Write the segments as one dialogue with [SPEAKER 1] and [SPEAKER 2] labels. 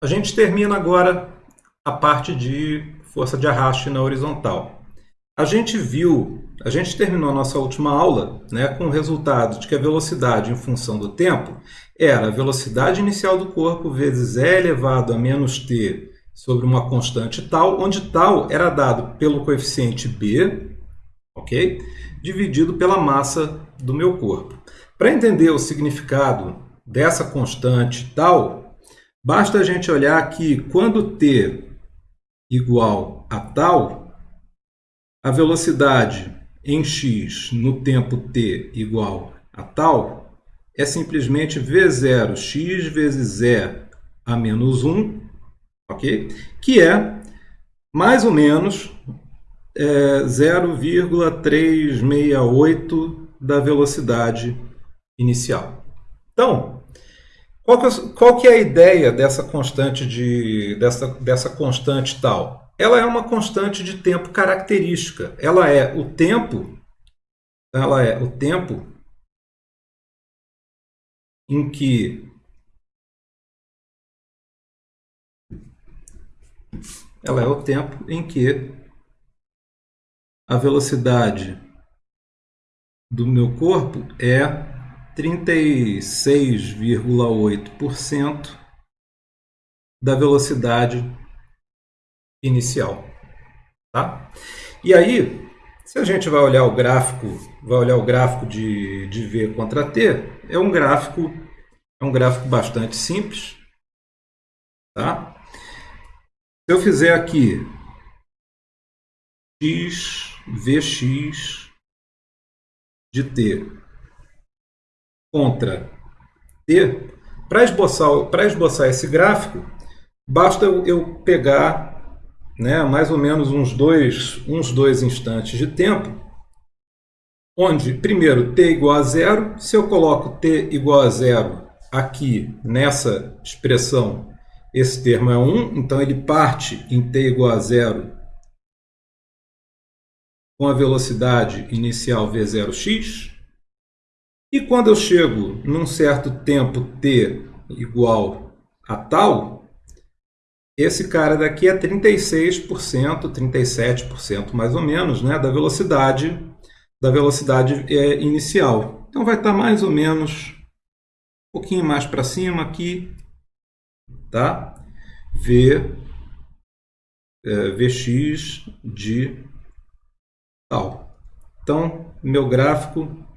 [SPEAKER 1] A gente termina agora a parte de força de arraste na horizontal. A gente viu, a gente terminou a nossa última aula né, com o resultado de que a velocidade em função do tempo era a velocidade inicial do corpo vezes e elevado a menos t sobre uma constante tal, onde tal era dado pelo coeficiente b, ok? Dividido pela massa do meu corpo. Para entender o significado dessa constante tal, Basta a gente olhar que quando t igual a tal, a velocidade em x no tempo t igual a tal é simplesmente v0x vezes e a menos 1, ok? que é mais ou menos é, 0,368 da velocidade inicial. Então, qual que, é, qual que é a ideia dessa constante, de, dessa, dessa constante tal? Ela é uma constante de tempo característica. Ela é o tempo, ela é o tempo em que ela é o tempo em que a velocidade do meu corpo é 36,8% da velocidade inicial. Tá? E aí, se a gente vai olhar o gráfico, vai olhar o gráfico de, de V contra T, é um gráfico, é um gráfico bastante simples. Tá? Se eu fizer aqui x, Vx de T contra T, para esboçar, esboçar esse gráfico, basta eu pegar né, mais ou menos uns dois, uns dois instantes de tempo, onde, primeiro, t igual a zero. Se eu coloco t igual a zero aqui nessa expressão, esse termo é 1, então ele parte em t igual a zero com a velocidade inicial v0x. E quando eu chego num certo tempo t igual a tal, esse cara daqui é 36%, 37% mais ou menos, né, da velocidade da velocidade é, inicial. Então vai estar mais ou menos um pouquinho mais para cima aqui, tá? V é, Vx de tal. Então, meu gráfico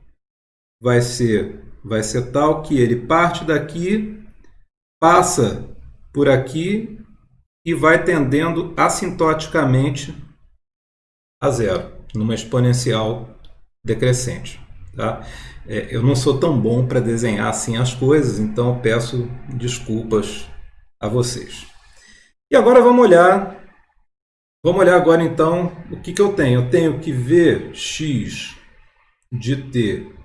[SPEAKER 1] vai ser, vai ser tal que ele parte daqui, passa por aqui e vai tendendo assintoticamente a zero, numa exponencial decrescente. Tá? É, eu não sou tão bom para desenhar assim as coisas, então peço desculpas a vocês. E agora vamos olhar, vamos olhar agora então o que, que eu tenho. Eu tenho que ver x de t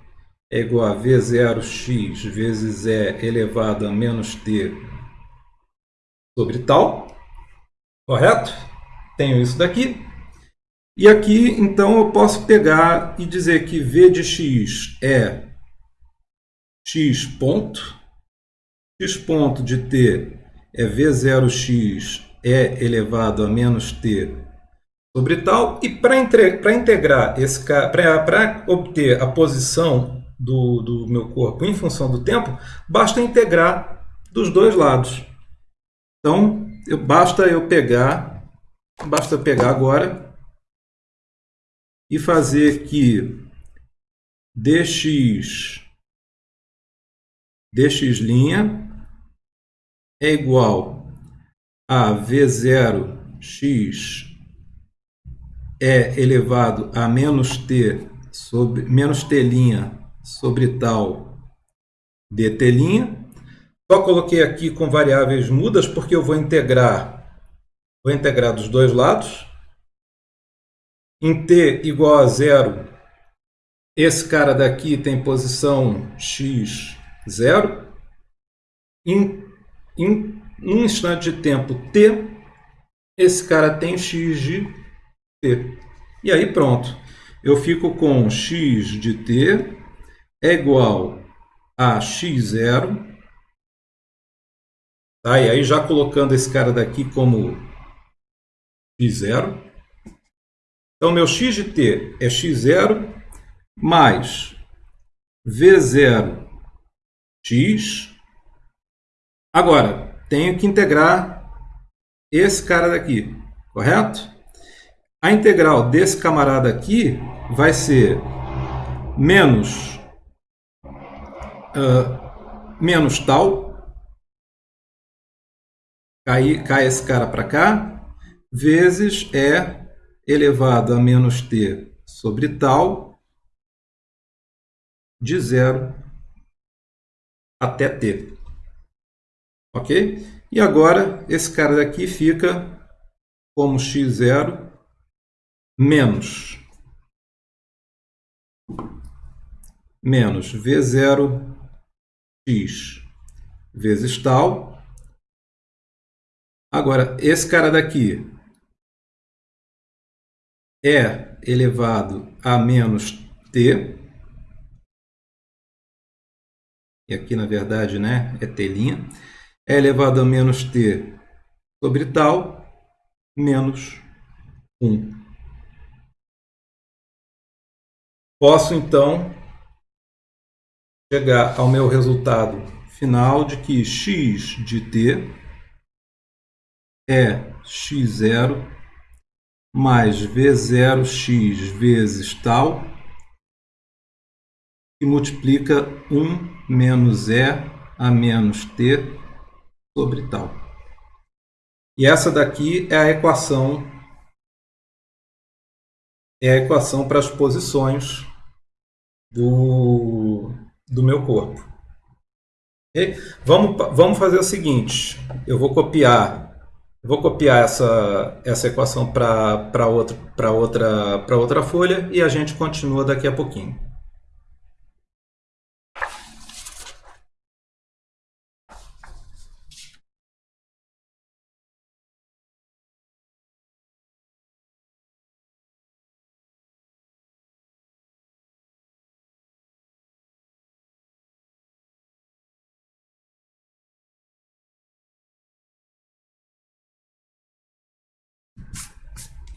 [SPEAKER 1] é igual a V0x vezes E elevado a menos T sobre tal. Correto? Tenho isso daqui. E aqui, então, eu posso pegar e dizer que V de x é x ponto. x ponto de t é V0x E elevado a menos t sobre tal. E para integrar esse para obter a posição do, do meu corpo em função do tempo, basta integrar dos dois lados. Então, eu, basta eu pegar, basta pegar agora e fazer que dx, dx' é igual a v0x é elevado a menos t sobre menos t' sobre tal dt'. Só coloquei aqui com variáveis mudas porque eu vou integrar, vou integrar dos dois lados. Em t igual a zero, esse cara daqui tem posição x, zero. Em, em um instante de tempo t, esse cara tem x de t. E aí pronto, eu fico com x de t é igual a x0 Tá? E aí já colocando esse cara daqui como x0. Então, meu x de t é x0 mais v0 x. Agora, tenho que integrar esse cara daqui, correto? A integral desse camarada aqui vai ser menos, uh, menos tal. Cai, cai esse cara para cá, vezes E elevado a menos t sobre tal de zero até t. Ok? E agora, esse cara daqui fica como x0 menos, menos v0 x vezes tal. Agora, esse cara daqui é elevado a menos t. E aqui, na verdade, né, é t'. É elevado a menos t sobre tal menos 1. Posso, então, chegar ao meu resultado final de que x de t é x0 mais v0x vezes tal, que multiplica 1 menos e a menos t sobre tal. E essa daqui é a equação é a equação para as posições do, do meu corpo. Okay? Vamos, vamos fazer o seguinte, eu vou copiar vou copiar essa, essa equação para outra, outra, outra folha e a gente continua daqui a pouquinho.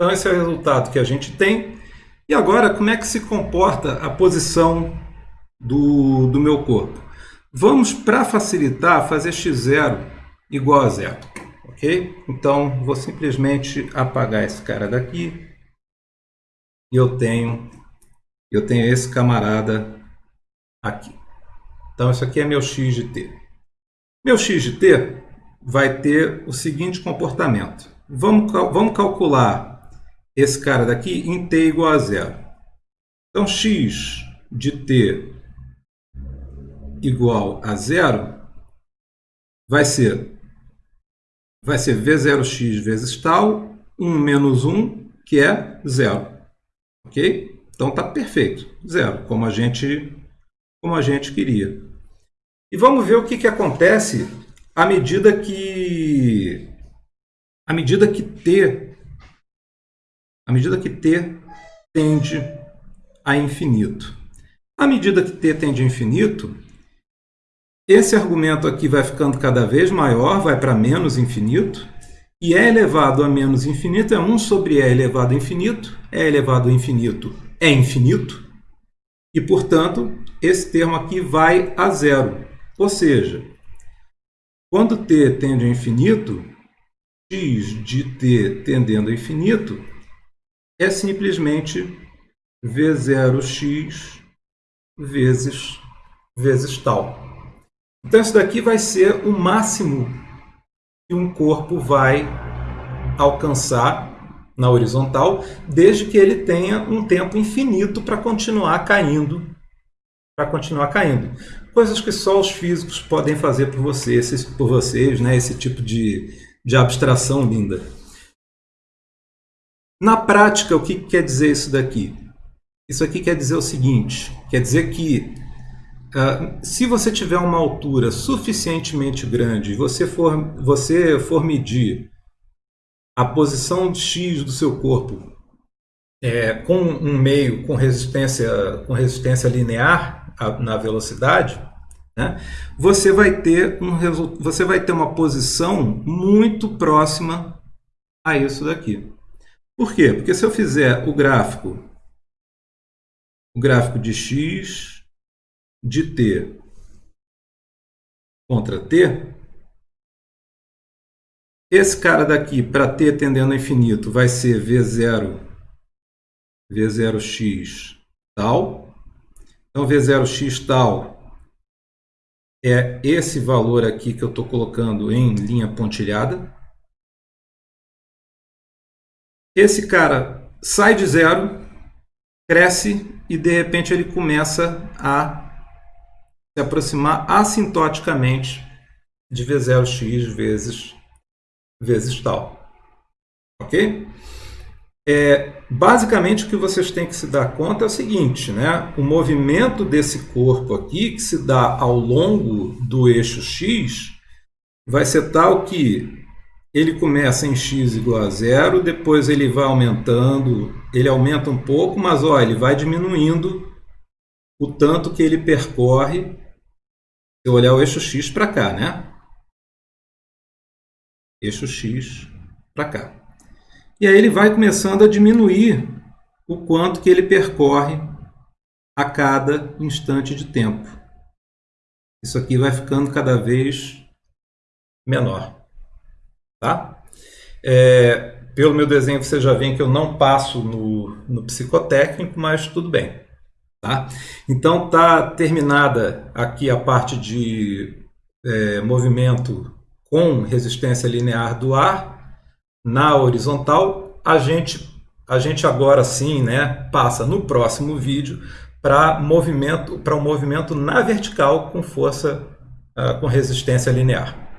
[SPEAKER 1] Então, esse é o resultado que a gente tem. E agora, como é que se comporta a posição do, do meu corpo? Vamos, para facilitar, fazer x0 igual a zero. Ok? Então, vou simplesmente apagar esse cara daqui. E eu tenho, eu tenho esse camarada aqui. Então, isso aqui é meu x de t. Meu x de t vai ter o seguinte comportamento. Vamos, vamos calcular esse cara daqui em t igual a zero. Então, x de t igual a zero vai ser, vai ser v0x vezes tal, 1 menos 1, que é zero. Ok? Então, está perfeito. Zero, como a gente, como a gente queria. E vamos ver o que, que acontece à medida que, à medida que t à medida que t tende a infinito. À medida que t tende a infinito, esse argumento aqui vai ficando cada vez maior, vai para menos infinito, e e elevado a menos infinito é 1 sobre e elevado a infinito, e elevado a infinito é infinito, e, portanto, esse termo aqui vai a zero. Ou seja, quando t tende a infinito, x de t tendendo a infinito é simplesmente V0x vezes, vezes tal. Então, isso daqui vai ser o máximo que um corpo vai alcançar na horizontal, desde que ele tenha um tempo infinito para continuar caindo, para continuar caindo. Coisas que só os físicos podem fazer por, vocês, por vocês, né? esse tipo de, de abstração linda. Na prática, o que quer dizer isso daqui? Isso aqui quer dizer o seguinte, quer dizer que uh, se você tiver uma altura suficientemente grande e você for, você for medir a posição X do seu corpo é, com um meio com resistência, com resistência linear na velocidade, né, você, vai ter um, você vai ter uma posição muito próxima a isso daqui. Por quê? Porque se eu fizer o gráfico, o gráfico de x de t contra t, esse cara daqui, para t tendendo ao infinito, vai ser v0, v0x tal. Então, v0x tal é esse valor aqui que eu estou colocando em linha pontilhada. Esse cara sai de zero, cresce e de repente ele começa a se aproximar assintoticamente de V0x vezes, vezes tal. Ok? É, basicamente o que vocês têm que se dar conta é o seguinte, né? o movimento desse corpo aqui, que se dá ao longo do eixo x, vai ser tal que ele começa em x igual a zero, depois ele vai aumentando, ele aumenta um pouco, mas ó, ele vai diminuindo o tanto que ele percorre, se eu olhar o eixo x para cá, né? Eixo x para cá. E aí ele vai começando a diminuir o quanto que ele percorre a cada instante de tempo. Isso aqui vai ficando cada vez menor. Tá? É, pelo meu desenho você já vê que eu não passo no, no psicotécnico, mas tudo bem. Tá? Então está terminada aqui a parte de é, movimento com resistência linear do ar na horizontal. A gente, a gente agora sim né, passa no próximo vídeo para movimento para um movimento na vertical com força uh, com resistência linear.